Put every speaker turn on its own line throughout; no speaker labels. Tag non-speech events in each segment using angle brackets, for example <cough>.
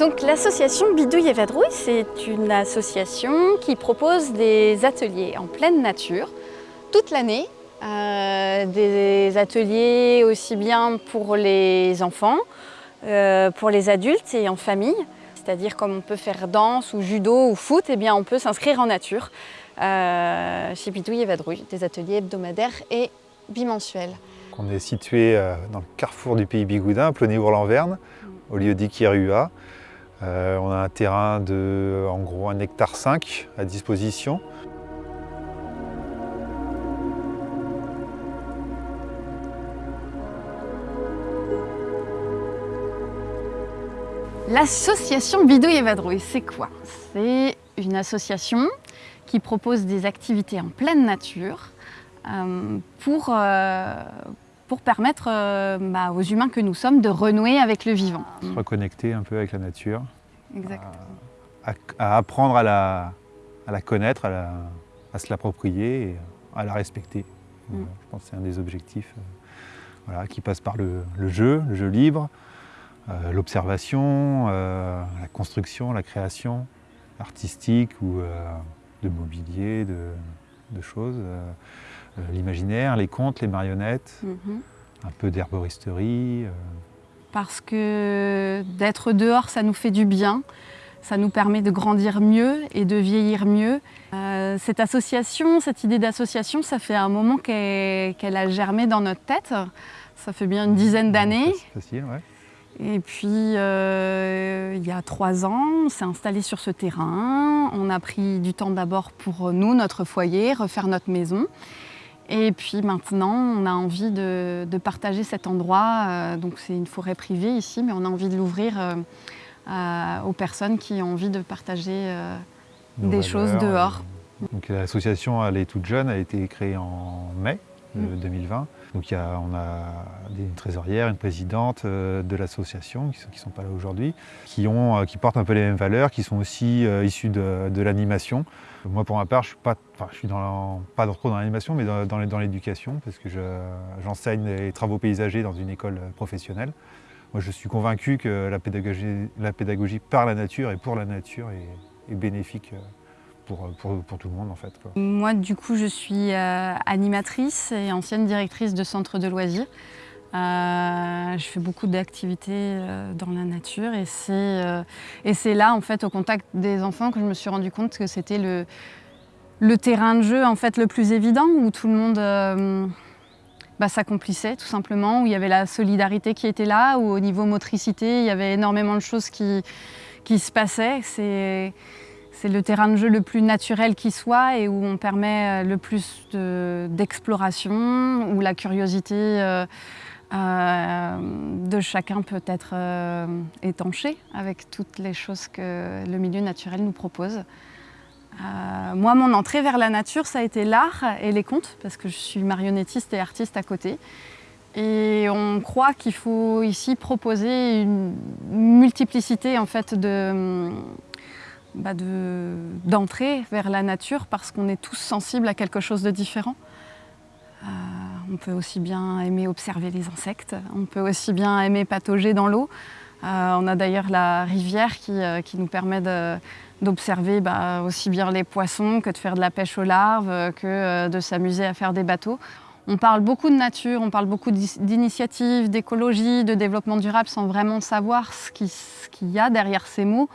Donc l'association Bidouille et Vadrouille, c'est une association qui propose des ateliers en pleine nature toute l'année. Euh, des ateliers aussi bien pour les enfants, euh, pour les adultes et en famille. C'est-à-dire comme on peut faire danse ou judo ou foot, eh bien on peut s'inscrire en nature euh, chez Bidouille et Vadrouille, des ateliers hebdomadaires et bimensuels.
On est situé dans le carrefour du pays Bigoudin, à Plonny-Ourlan-Verne, au lieu d'Ikirua. Euh, on a un terrain de en gros un hectare 5 à disposition.
L'association Bidouille et Vadrouille, c'est quoi? C'est une association qui propose des activités en pleine nature euh, pour, euh, pour permettre euh, bah, aux humains que nous sommes de renouer avec le vivant.
Se reconnecter un peu avec la nature.
Exactement.
À, apprendre à la, à la connaître, à, se l'approprier et à la respecter. Mm. Euh, je pense que c'est un des objectifs euh, voilà, qui passe par le, jeu, le jeu libre, l'observation, la construction, la création artistique ou de mobilier, de, choses. Euh, l'imaginaire, les contes, les marionnettes, mhm. un peu d'herboristerie. Euh.
Parce que d'être dehors, ça nous fait du bien. Ça nous permet de grandir mieux et de vieillir mieux. Euh, cette association, cette idée d'association, ça fait un moment qu'elle a germé dans notre tête. Ça fait bien une dizaine d'années.
facile, ouais.
Et puis, il y a trois ans, on s'est installé sur ce terrain. On a pris du temps d'abord pour nous, notre foyer, refaire notre maison. Et puis maintenant, on a envie de, partager cet endroit. Euh, donc c'est une forêt privée ici, mais on a envie de l'ouvrir euh, euh, aux personnes qui ont envie de partager des choses dehors.
l'association, elle est toute jeune, elle a été créée en mai 2020. Mm. Donc on a une trésorière, une présidente de l'association, qui ne sont, pas là aujourd'hui, qui, qui portent un peu les mêmes valeurs, qui sont aussi issues de l'animation. Moi, pour ma part, je suis pas, je suis dans, pas trop dans l'animation, mais dans, dans l'éducation, parce que j'enseigne les travaux paysagers dans une école professionnelle. Moi, je suis convaincu que la pédagogie, la pédagogie par la nature et pour la nature est, bénéfique pour, tout le monde, en fait.
Moi, du coup, je suis euh, animatrice et ancienne directrice de centre de loisirs. Euh, je fais beaucoup d'activités euh, dans la nature et c'est là, en fait, au contact des enfants que je me suis rendu compte que c'était le, terrain de jeu en fait, le plus évident où tout le monde bah, s'accomplissait tout simplement, où il y avait la solidarité qui était là, où au niveau motricité, il y avait énormément de choses qui se passaient. C'est le terrain de jeu le plus naturel qui soit et où on permet le plus d'exploration, où la curiosité euh, de chacun peut être euh, étanché avec toutes les choses que le milieu naturel nous propose. Euh, moi, mon entrée vers la nature, ça a été l'art et les contes, parce que je suis marionnettiste et artiste à côté. Et on croit qu'il faut ici proposer une multiplicité en fait, de, bah d'entrée vers la nature parce qu'on est tous sensibles à quelque chose de différent. On peut aussi bien aimer observer les insectes, on peut aussi bien aimer patauger dans l'eau. Euh, on a d'ailleurs la rivière qui, euh, nous permet d'observer bah, aussi bien les poissons que de faire de la pêche aux larves, que euh, de s'amuser à faire des bateaux. On parle beaucoup de nature, on parle beaucoup d'initiatives, d'écologie, de développement durable sans vraiment savoir ce qu'il y a derrière ces mots.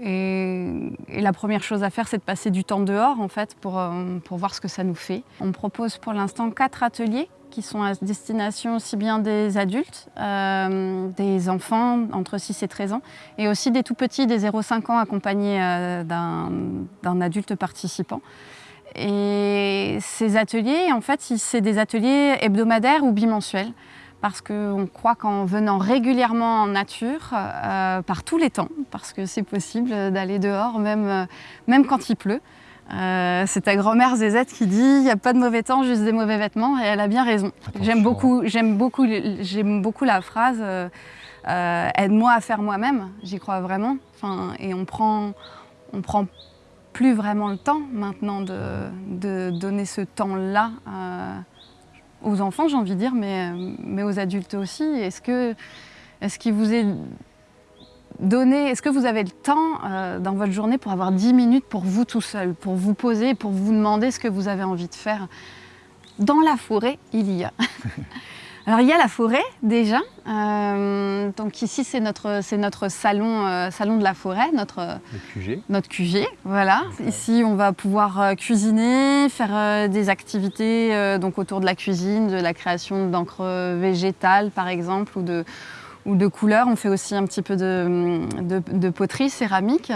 Et, la première chose à faire, c'est de passer du temps dehors en fait pour, euh, pour voir ce que ça nous fait. On propose pour l'instant quatre ateliers qui sont à destination aussi bien des adultes, euh, des enfants entre 6 et 13 ans, et aussi des tout petits, des 0,5 ans accompagnés euh, d'un adulte participant. Et ces ateliers, en fait, c'est des ateliers hebdomadaires ou bimensuels parce qu'on croit qu'en venant régulièrement en nature, euh, par tous les temps, parce que c'est possible d'aller dehors même, euh, même quand il pleut. Euh, c'est ta grand-mère Zézette qui dit il n'y a pas de mauvais temps, juste des mauvais vêtements, et elle a bien raison. J'aime beaucoup, beaucoup, beaucoup la phrase aide-moi à faire moi-même, j'y crois vraiment. Enfin, et on prend, on prend plus vraiment le temps maintenant de, de donner ce temps-là aux enfants, j'ai envie de dire, mais, mais aux adultes aussi. Est-ce que est-ce qu'il vous est donner, est-ce que vous avez le temps euh, dans votre journée pour avoir 10 minutes pour vous tout seul, pour vous poser, pour vous demander ce que vous avez envie de faire? Dans la forêt, il y a. <laughs> Alors il y a la forêt déjà, euh, donc ici c'est notre, notre salon, euh, salon de la forêt, notre,
QG.
notre QG. Voilà. ici on va pouvoir cuisiner, faire des activités donc autour de la cuisine, de la création d'encre végétale par exemple, ou de, ou de couleurs. On fait aussi un petit peu de, poterie céramique.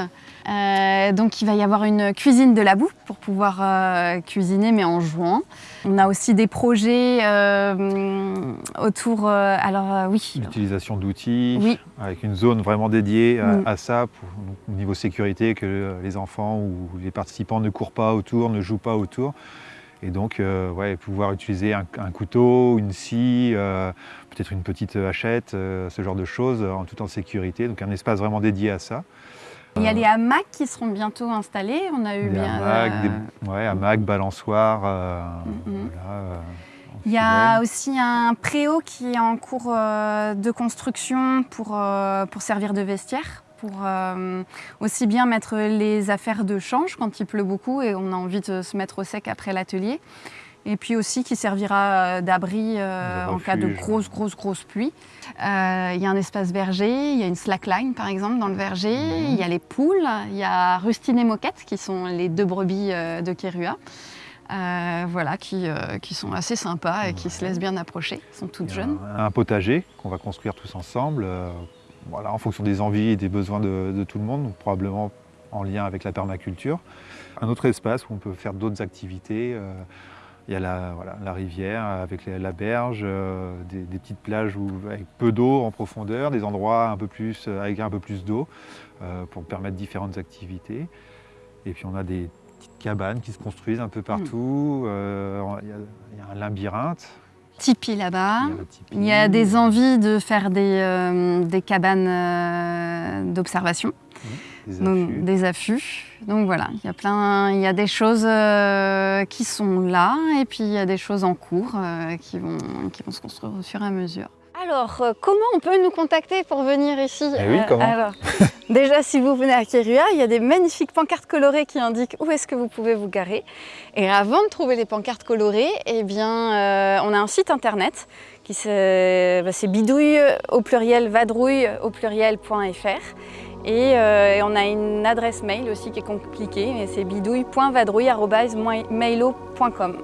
Euh, donc il va y avoir une cuisine de la boue pour pouvoir euh, cuisiner mais en jouant. On a aussi des projets euh, autour, alors oui.
L'utilisation d'outils, avec une zone vraiment dédiée à, mm. ça, pour, au niveau sécurité, que les enfants ou les participants ne courent pas autour, ne jouent pas autour. Et donc, ouais, pouvoir utiliser un, couteau, une scie, peut-être une petite hachette, ce genre de choses, en tout en sécurité. Donc un espace vraiment dédié à ça.
Il y a les hamacs qui seront bientôt installés. On a eu
des
bien.
Hamacs, euh... ouais, hamacs, balançoires. Euh,
mm-hmm. euh, il y a aussi un préau qui est en cours euh, de construction pour, pour servir de vestiaire pour aussi bien mettre les affaires de change quand il pleut beaucoup et on a envie de se mettre au sec après l'atelier et puis aussi qui servira euh, d'abri euh, en cas de grosse, grosse, grosse pluie. Euh, il y a un espace verger, il y a une slackline par exemple dans le verger, mhm. il y a les poules, il y a Rustine et Moquette qui sont les deux brebis de Kerua. voilà, qui, qui, sont assez sympas et qui se laissent bien approcher, sont toutes jeunes.
Un, potager qu'on va construire tous ensemble, voilà, en fonction des envies et des besoins de, tout le monde, probablement en lien avec la permaculture. Un autre espace où on peut faire d'autres activités, il y a la, voilà, la rivière avec la berge, euh, des, petites plages où, avec peu d'eau en profondeur, des endroits un peu plus, euh, avec un peu plus d'eau euh, pour permettre différentes activités. Et puis on a des petites cabanes qui se construisent un peu hmm. partout. il, y a, un labyrinthe.
Tipeee là-bas. Il, y a des envies de faire des, des cabanes d'observation. Des affûts. Donc voilà, il y a plein, il y a des choses euh, qui sont là et puis il y a des choses en cours euh, qui, vont, qui vont se construire au fur et à mesure. Alors, euh, comment on peut nous contacter pour venir ici
eh oui, comment
alors, <laughs> Déjà, si vous venez à Kirua, il y a des magnifiques pancartes colorées qui indiquent où est-ce que vous pouvez vous garer. Et avant de trouver les pancartes colorées, eh bien, on a un site internet qui bah, c'est bidouille au pluriel vadrouille au pluriel.fr euh, et, on a une adresse mail aussi qui est compliquée, mais c'est bidouille.vadrouille.mailo.com.